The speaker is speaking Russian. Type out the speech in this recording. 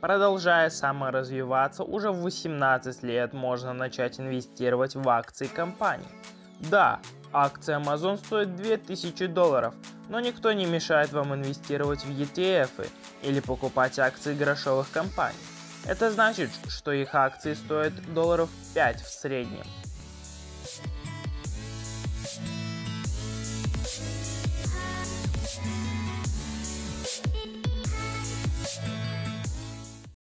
Продолжая саморазвиваться, уже в 18 лет можно начать инвестировать в акции компании. Да, акция Amazon стоит 2000 долларов, но никто не мешает вам инвестировать в ETF или покупать акции грошовых компаний. Это значит, что их акции стоят долларов 5 в среднем.